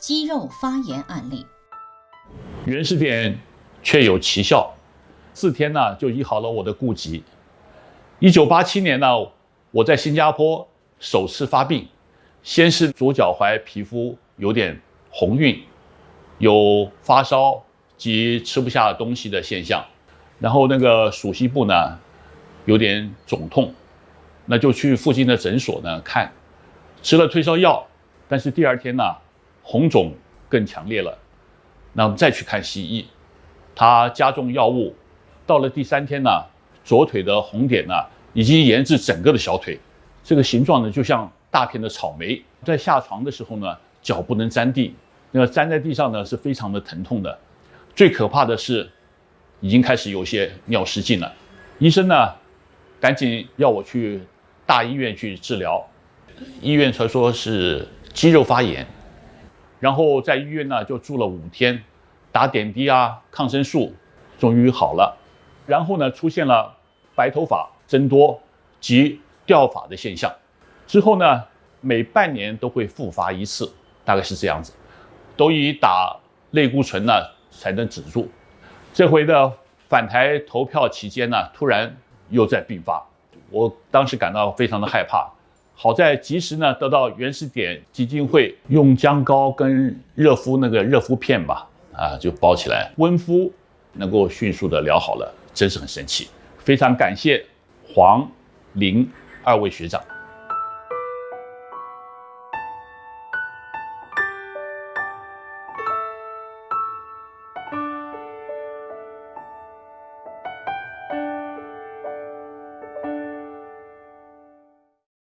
肌肉发炎案例。原始点确有奇效，四天呢就医好了我的痼疾。一九八七年呢，我在新加坡首次发病，先是左脚踝皮肤有点红晕，有发烧及吃不下东西的现象，然后那个属膝部呢有点肿痛，那就去附近的诊所呢看，吃了退烧药，但是第二天呢红肿更强烈了，那我们再去看西医，他加重药物，到了第三天呢，左腿的红点呢已经延至整个的小腿，这个形状呢就像大片的草莓，在下床的时候呢脚不能沾地。那个粘在地上呢是非常的疼痛的，最可怕的是，已经开始有些尿失禁了。医生呢，赶紧要我去大医院去治疗，医院才说是肌肉发炎，然后在医院呢就住了五天，打点滴啊，抗生素，终于好了。然后呢出现了白头发增多及掉发的现象，之后呢每半年都会复发一次，大概是这样子。都以打类固醇呢才能止住，这回的返台投票期间呢，突然又在病发，我当时感到非常的害怕。好在及时呢得到原始点基金会用姜膏跟热敷那个热敷片吧，啊就包起来温敷，能够迅速的疗好了，真是很神奇。非常感谢黄林二位学长。